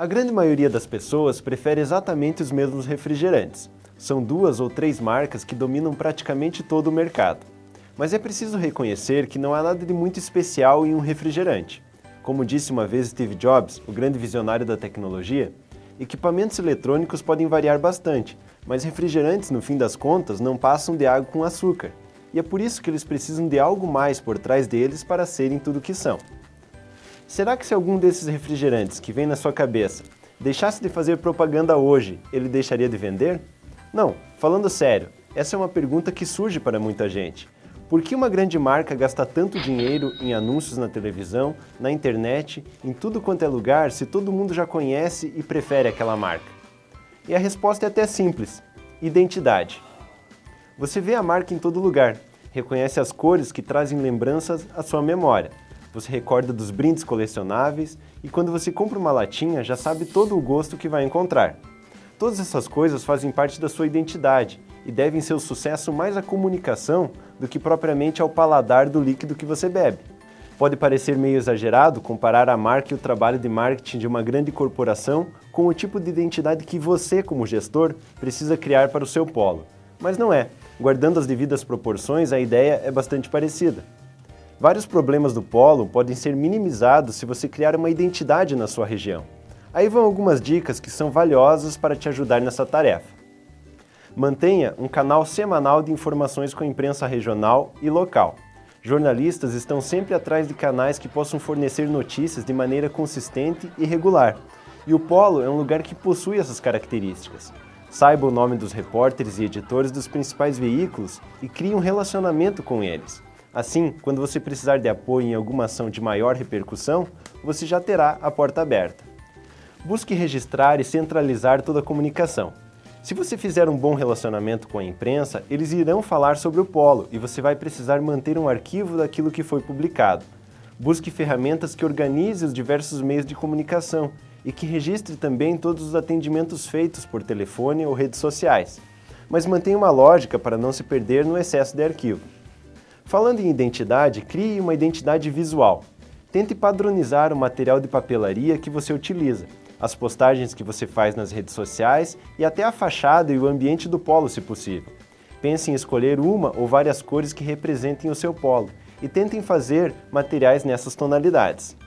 A grande maioria das pessoas prefere exatamente os mesmos refrigerantes. São duas ou três marcas que dominam praticamente todo o mercado. Mas é preciso reconhecer que não há nada de muito especial em um refrigerante. Como disse uma vez Steve Jobs, o grande visionário da tecnologia, equipamentos eletrônicos podem variar bastante, mas refrigerantes, no fim das contas, não passam de água com açúcar. E é por isso que eles precisam de algo mais por trás deles para serem tudo o que são. Será que se algum desses refrigerantes que vem na sua cabeça deixasse de fazer propaganda hoje, ele deixaria de vender? Não, falando sério, essa é uma pergunta que surge para muita gente. Por que uma grande marca gasta tanto dinheiro em anúncios na televisão, na internet, em tudo quanto é lugar, se todo mundo já conhece e prefere aquela marca? E a resposta é até simples, identidade. Você vê a marca em todo lugar, reconhece as cores que trazem lembranças à sua memória, você recorda dos brindes colecionáveis e quando você compra uma latinha já sabe todo o gosto que vai encontrar. Todas essas coisas fazem parte da sua identidade e devem ser o sucesso mais à comunicação do que propriamente ao paladar do líquido que você bebe. Pode parecer meio exagerado comparar a marca e o trabalho de marketing de uma grande corporação com o tipo de identidade que você, como gestor, precisa criar para o seu polo. Mas não é. Guardando as devidas proporções, a ideia é bastante parecida. Vários problemas do polo podem ser minimizados se você criar uma identidade na sua região. Aí vão algumas dicas que são valiosas para te ajudar nessa tarefa. Mantenha um canal semanal de informações com a imprensa regional e local. Jornalistas estão sempre atrás de canais que possam fornecer notícias de maneira consistente e regular. E o Polo é um lugar que possui essas características. Saiba o nome dos repórteres e editores dos principais veículos e crie um relacionamento com eles. Assim, quando você precisar de apoio em alguma ação de maior repercussão, você já terá a porta aberta. Busque registrar e centralizar toda a comunicação. Se você fizer um bom relacionamento com a imprensa, eles irão falar sobre o polo e você vai precisar manter um arquivo daquilo que foi publicado. Busque ferramentas que organizem os diversos meios de comunicação e que registre também todos os atendimentos feitos por telefone ou redes sociais. Mas mantenha uma lógica para não se perder no excesso de arquivo. Falando em identidade, crie uma identidade visual. Tente padronizar o material de papelaria que você utiliza, as postagens que você faz nas redes sociais e até a fachada e o ambiente do polo, se possível. Pense em escolher uma ou várias cores que representem o seu polo e tentem fazer materiais nessas tonalidades.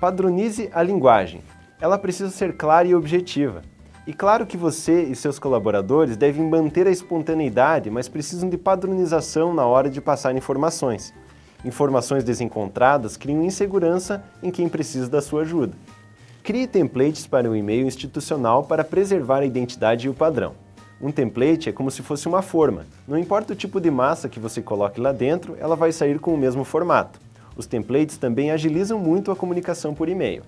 Padronize a linguagem. Ela precisa ser clara e objetiva. E claro que você e seus colaboradores devem manter a espontaneidade, mas precisam de padronização na hora de passar informações. Informações desencontradas criam insegurança em quem precisa da sua ajuda. Crie templates para o e-mail institucional para preservar a identidade e o padrão. Um template é como se fosse uma forma. Não importa o tipo de massa que você coloque lá dentro, ela vai sair com o mesmo formato. Os templates também agilizam muito a comunicação por e-mail.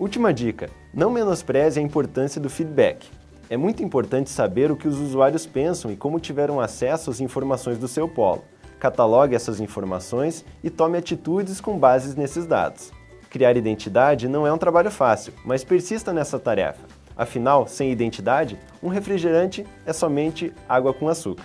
Última dica, não menospreze a importância do feedback. É muito importante saber o que os usuários pensam e como tiveram acesso às informações do seu polo. Catalogue essas informações e tome atitudes com bases nesses dados. Criar identidade não é um trabalho fácil, mas persista nessa tarefa. Afinal, sem identidade, um refrigerante é somente água com açúcar.